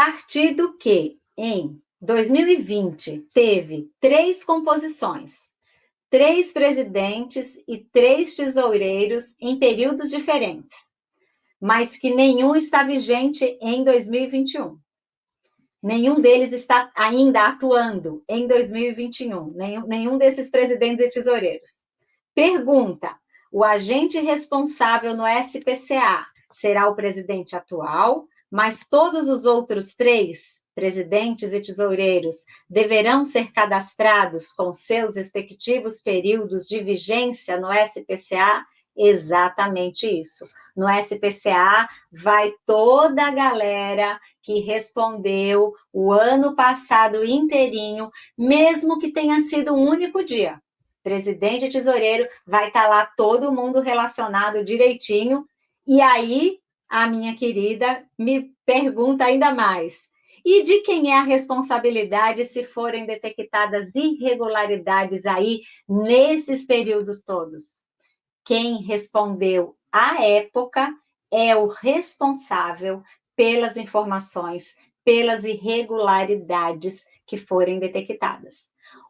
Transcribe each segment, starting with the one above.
partido que, em 2020, teve três composições, três presidentes e três tesoureiros em períodos diferentes, mas que nenhum está vigente em 2021. Nenhum deles está ainda atuando em 2021, nenhum, nenhum desses presidentes e tesoureiros. Pergunta: o agente responsável no SPCA será o presidente atual, mas todos os outros três presidentes e tesoureiros deverão ser cadastrados com seus respectivos períodos de vigência no SPCA? Exatamente isso. No SPCA vai toda a galera que respondeu o ano passado inteirinho, mesmo que tenha sido um único dia. Presidente e tesoureiro, vai estar tá lá todo mundo relacionado direitinho. E aí, a minha querida me pergunta ainda mais: e de quem é a responsabilidade se forem detectadas irregularidades aí nesses períodos todos? Quem respondeu à época é o responsável pelas informações, pelas irregularidades que forem detectadas.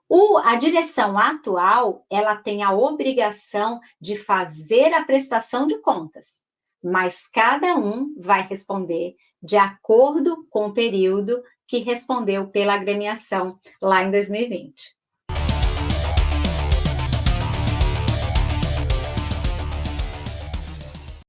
O, a direção atual, ela tem a obrigação de fazer a prestação de contas, mas cada um vai responder de acordo com o período que respondeu pela agremiação lá em 2020.